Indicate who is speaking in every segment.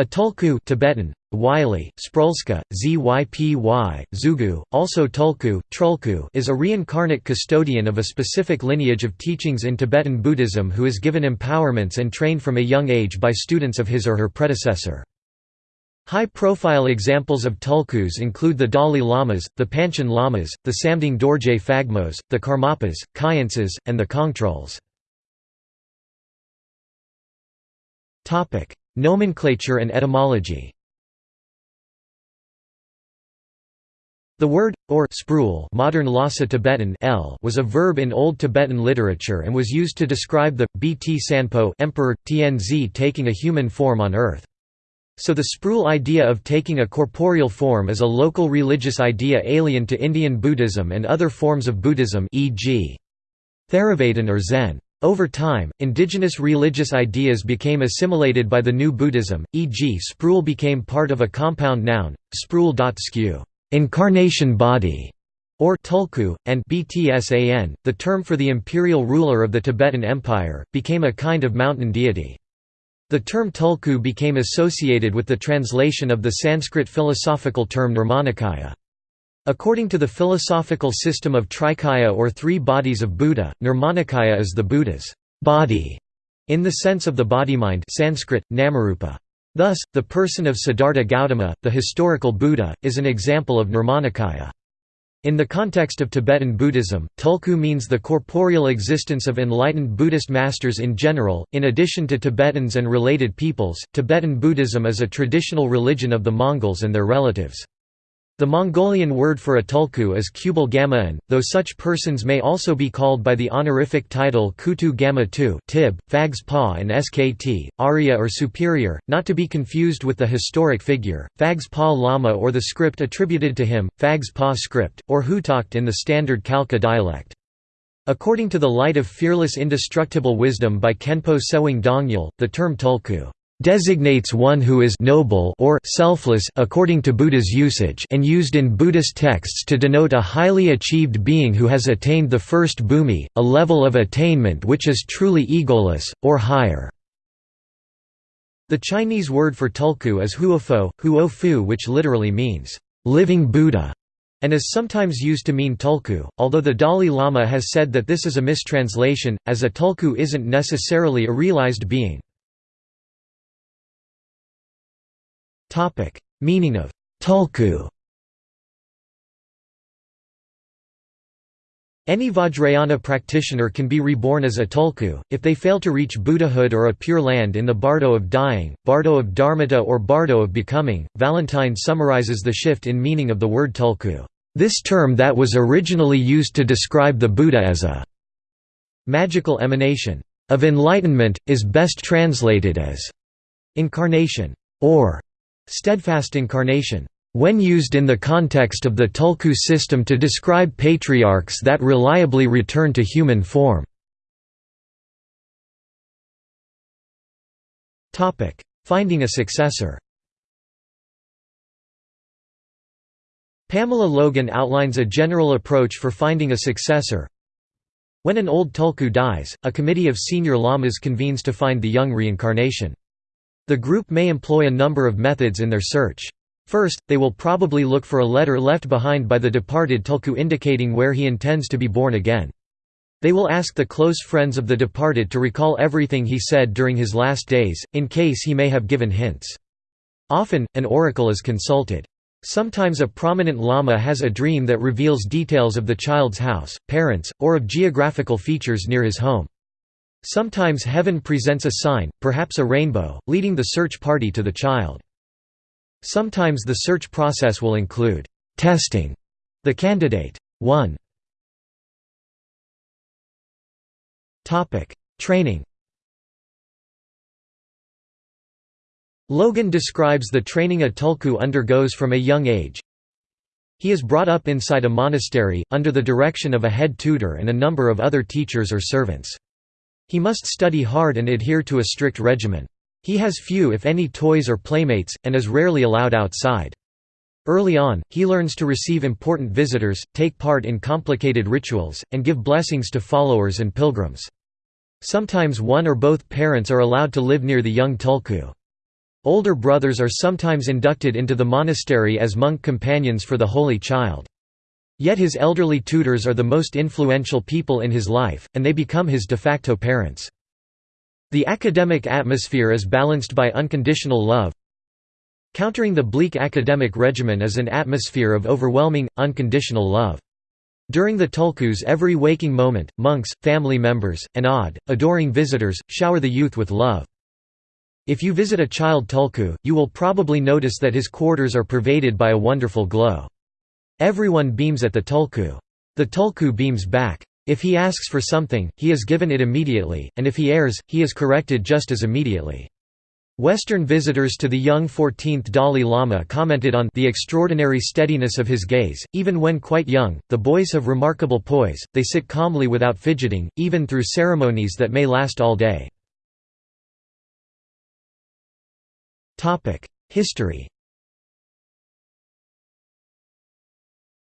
Speaker 1: A tulku Tibetan, Wylie, Sprulska, Zypy, Zugu, also Tulku, Trulku is a reincarnate custodian of a specific lineage of teachings in Tibetan Buddhism who is given empowerments and trained from a young age by students of his or her predecessor. High-profile examples of tulkus include the Dalai Lamas, the Panchen Lamas, the Samding Dorje Phagmos, the Karmapas, Khyentses, and the Kongtruls. Nomenclature and etymology The word, or sprul modern Lhasa Tibetan L was a verb in Old Tibetan literature and was used to describe the, Bt Sanpo emperor, Tianzi taking a human form on earth. So the sprul idea of taking a corporeal form is a local religious idea alien to Indian Buddhism and other forms of Buddhism e.g. Theravadin or Zen. Over time, indigenous religious ideas became assimilated by the new Buddhism, e.g. sprul became part of a compound noun, sprul.skew incarnation body", or tulku, and btsan, the term for the imperial ruler of the Tibetan Empire, became a kind of mountain deity. The term tulku became associated with the translation of the Sanskrit philosophical term nirmanakaya. According to the philosophical system of Trikaya or three bodies of Buddha, Nirmanakaya is the Buddha's body, in the sense of the body-mind Sanskrit, namarupa. Thus, the person of Siddhartha Gautama, the historical Buddha, is an example of Nirmanakaya. In the context of Tibetan Buddhism, tulku means the corporeal existence of enlightened Buddhist masters in general. In addition to Tibetans and related peoples, Tibetan Buddhism is a traditional religion of the Mongols and their relatives. The Mongolian word for a tulku is Kubal Gama'an, though such persons may also be called by the honorific title Kutu Gama Tu Tib, Fags Pa and Skt, Arya or Superior, not to be confused with the historic figure, Fags Pa Lama or the script attributed to him, Fags Pa script, or Hutakt in the standard Khalkha dialect. According to the Light of Fearless Indestructible Wisdom by Khenpo Tsewang Dongyal, the term tulku designates one who is noble or selfless according to Buddha's usage and used in Buddhist texts to denote a highly achieved being who has attained the first bhumi, a level of attainment which is truly egoless, or higher. The Chinese word for tulku is huofo, huofu which literally means, living Buddha, and is sometimes used to mean tulku, although the Dalai Lama has said that this is a mistranslation, as a tulku isn't necessarily a realized being. Topic: Meaning of tulku. Any Vajrayana practitioner can be reborn as a tulku, if they fail to reach Buddhahood or a pure land in the bardo of dying, bardo of dharmata or bardo of becoming. Valentine summarizes the shift in meaning of the word tulku. This term that was originally used to describe the Buddha as a magical emanation of enlightenment, is best translated as incarnation or Steadfast incarnation. When used in the context of the Tulku system to describe patriarchs that reliably return to human form. Finding a successor Pamela Logan outlines a general approach for finding a successor. When an old Tulku dies, a committee of senior lamas convenes to find the young reincarnation. The group may employ a number of methods in their search. First, they will probably look for a letter left behind by the departed tulku indicating where he intends to be born again. They will ask the close friends of the departed to recall everything he said during his last days, in case he may have given hints. Often, an oracle is consulted. Sometimes a prominent lama has a dream that reveals details of the child's house, parents, or of geographical features near his home. Sometimes heaven presents a sign, perhaps a rainbow, leading the search party to the child. Sometimes the search process will include testing the candidate. 1 Training Logan describes the training a tulku undergoes from a young age. He is brought up inside a monastery, under the direction of a head tutor and a number of other teachers or servants. He must study hard and adhere to a strict regimen. He has few if any toys or playmates, and is rarely allowed outside. Early on, he learns to receive important visitors, take part in complicated rituals, and give blessings to followers and pilgrims. Sometimes one or both parents are allowed to live near the young tulku. Older brothers are sometimes inducted into the monastery as monk companions for the Holy Child. Yet his elderly tutors are the most influential people in his life, and they become his de facto parents. The academic atmosphere is balanced by unconditional love. Countering the bleak academic regimen is an atmosphere of overwhelming, unconditional love. During the tulkus every waking moment, monks, family members, and odd, adoring visitors, shower the youth with love. If you visit a child tulku, you will probably notice that his quarters are pervaded by a wonderful glow. Everyone beams at the tulku. The tulku beams back. If he asks for something, he is given it immediately, and if he errs, he is corrected just as immediately. Western visitors to the young 14th Dalai Lama commented on the extraordinary steadiness of his gaze. Even when quite young, the boys have remarkable poise, they sit calmly without fidgeting, even through ceremonies that may last all day. History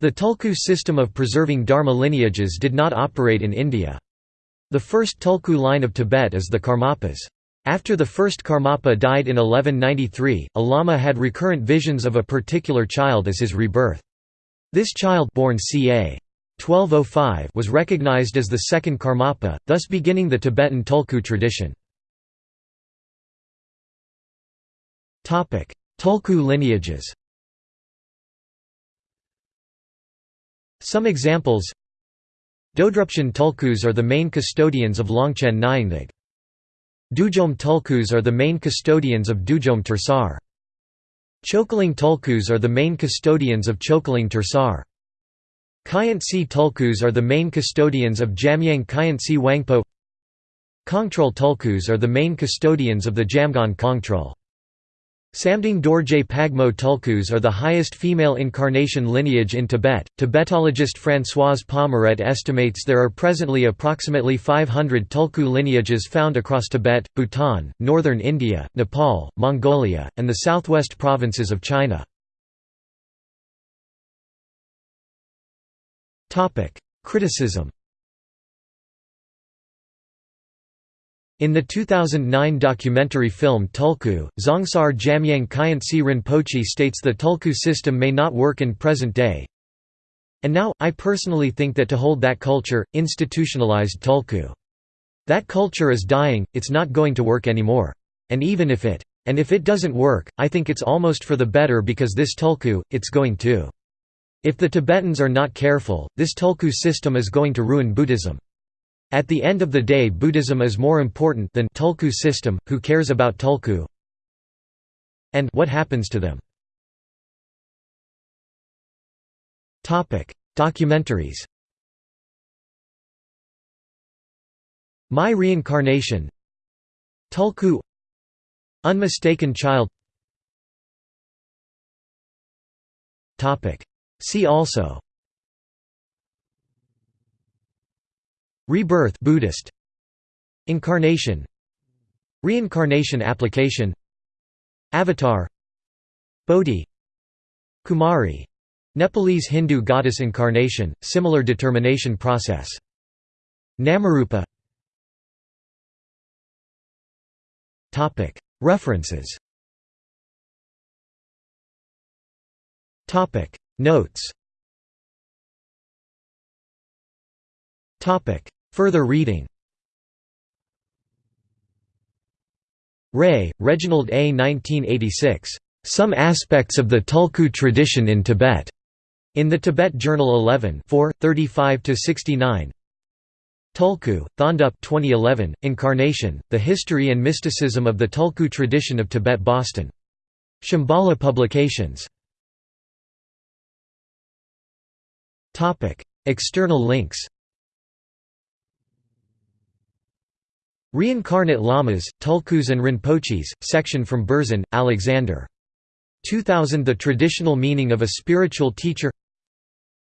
Speaker 1: The Tulku system of preserving Dharma lineages did not operate in India. The first Tulku line of Tibet is the Karmapas. After the first Karmapa died in 1193, a lama had recurrent visions of a particular child as his rebirth. This child born ca. 1205 was recognized as the second Karmapa, thus beginning the Tibetan Tulku tradition. Tulku lineages Some examples Dodrupchen Tulkus are the main custodians of Longchen Nyingthig. Dudjom Tulkus are the main custodians of Dudjom Tersar. Chokeling Tulkus are the main custodians of Chokeling Tersar. Khyentse Tulkus are the main custodians of Jamyang Khyentse Wangpo Kongtrul Tulkus are the main custodians of the Jamgon Kongtrul. Samding Dorje Pagmo Tulkus are the highest female incarnation lineage in Tibet. Tibetologist Françoise Pommaret estimates there are presently approximately 500 Tulku lineages found across Tibet, Bhutan, northern India, Nepal, Mongolia, and the southwest provinces of China. Criticism In the 2009 documentary film Tulku, Dzongsar Jamyang Khyentse Rinpoche states the Tulku system may not work in present day. And now, I personally think that to hold that culture, institutionalized Tulku. That culture is dying, it's not going to work anymore. And even if it. And if it doesn't work, I think it's almost for the better because this Tulku, it's going to. If the Tibetans are not careful, this Tulku system is going to ruin Buddhism. At the end of the day Buddhism is more important than Tulku system, who cares about Tulku? And what happens to them? Documentaries My Reincarnation Tulku Unmistaken Child See also Rebirth Buddhist. Incarnation. Reincarnation application. Avatar. Bodhi. Kumari. Nepalese Hindu goddess incarnation, similar determination process. Namarupa. References. Notes Further reading Ray, Reginald A. 1986. Some Aspects of the Tulku Tradition in Tibet. In the Tibet Journal 11 35–69 Tulku, Thondup 2011, Incarnation, The History and Mysticism of the Tulku Tradition of Tibet Boston. Shambhala Publications External links Reincarnate Lamas, Tulkus and Rinpoches, section from Berzin, Alexander. 2000 The Traditional Meaning of a Spiritual Teacher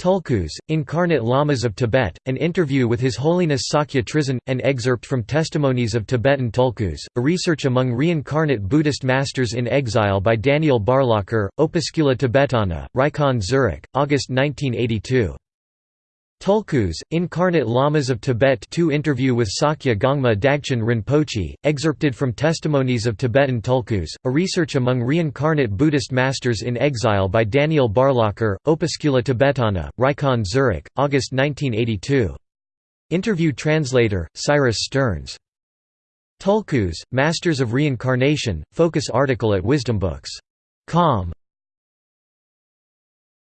Speaker 1: Tulkus, Incarnate Lamas of Tibet, an interview with His Holiness Sakya Trizin, an excerpt from Testimonies of Tibetan Tulkus, a research among reincarnate Buddhist masters in exile by Daniel Barlocher, Opuscula Tibetana, Rikon Zurich, August 1982. Tulkus, Incarnate Lamas of Tibet 2 Interview with Sakya Gongma Dagchen Rinpoche, excerpted from Testimonies of Tibetan Tulkus, a research among reincarnate Buddhist masters in exile by Daniel Barlocher, Opuscula Tibetana, Rikon Zurich, August 1982. Interview translator, Cyrus Stearns. Tulkus, Masters of Reincarnation, focus article at Wisdombooks.com.